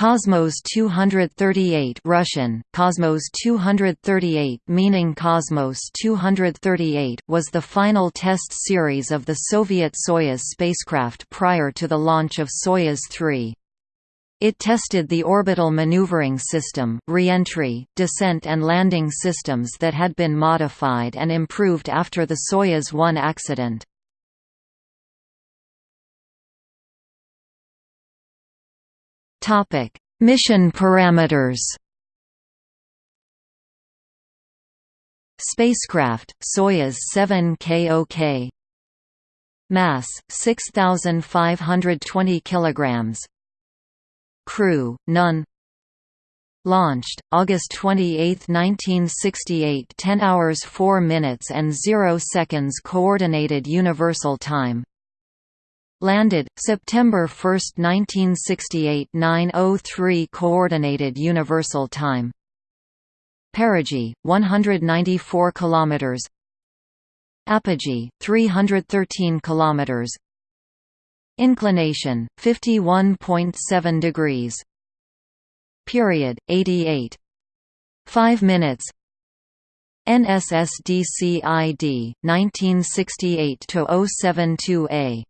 Cosmos 238 Russian, Cosmos 238 meaning Cosmos 238 was the final test series of the Soviet Soyuz spacecraft prior to the launch of Soyuz 3. It tested the orbital maneuvering system, reentry, descent and landing systems that had been modified and improved after the Soyuz 1 accident. Topic: Mission parameters. Spacecraft Soyuz 7 KOK. Mass 6520 kilograms. Crew none. Launched August 28, 1968, 10 hours 4 minutes and 0 seconds coordinated universal time. Landed, September 1, 1968 903 Coordinated Universal Time. Perigee, 194 km Apogee, 313 km Inclination, 51.7 degrees. Period, 88 5 minutes. NSSDCID, 1968–072A